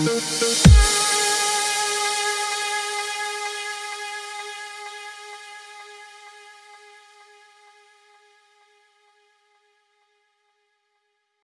Música